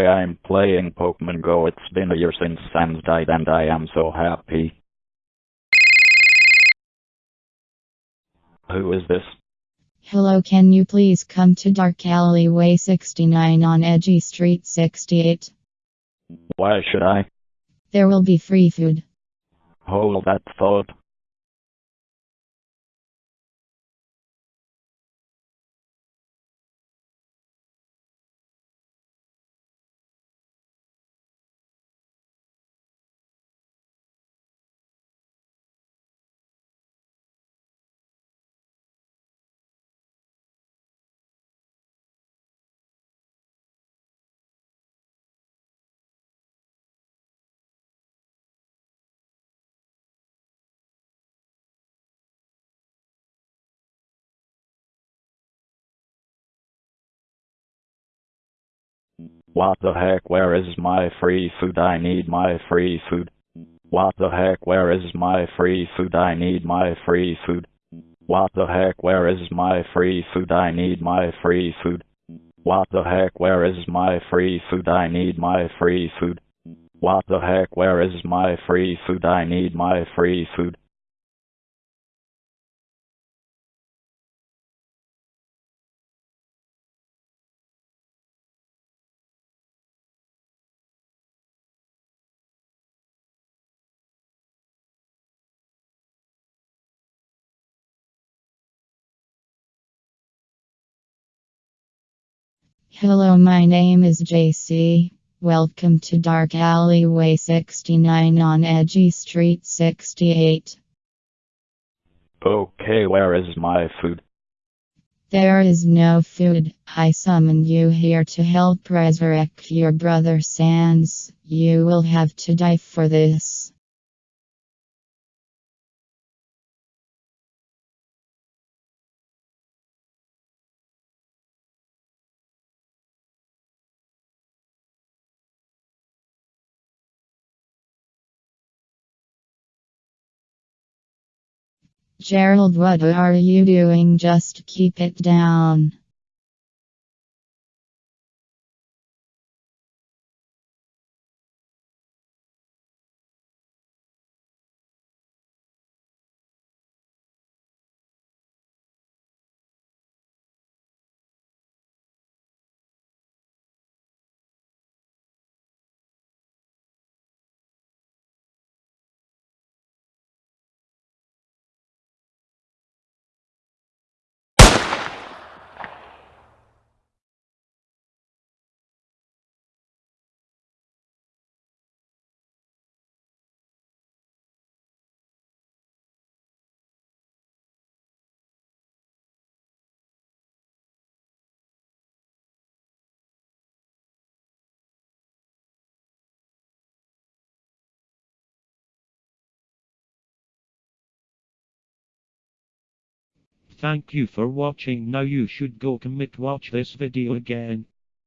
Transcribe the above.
I'm playing Pokemon Go. It's been a year since Sans died and I am so happy. Who is this? Hello, can you please come to Dark Alleyway 69 on Edgy Street 68? Why should I? There will be free food. Hold that thought. What the heck, where is my free food? I need my free food. What the heck, where is my free food? I need my free food. What the heck, where is my free food? I need my free food. What the heck, where is my free food? I need my free food. What the heck, where is my free food? I need my free food. Hello, my name is JC. Welcome to Dark Alleyway 69 on Edgy Street 68. Okay, where is my food? There is no food. I summoned you here to help resurrect your brother Sans. You will have to die for this. Gerald, what are you doing? Just keep it down. Thank you for watching. Now you should go commit watch this video again.